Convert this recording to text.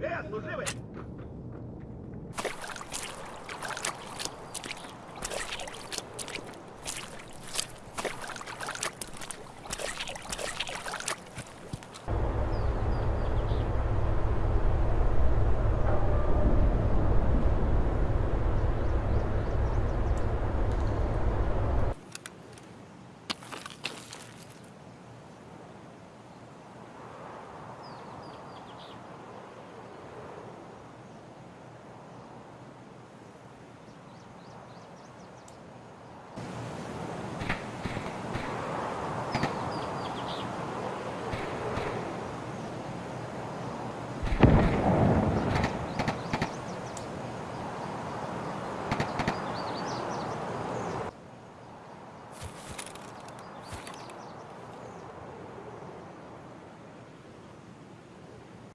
Э, служивый!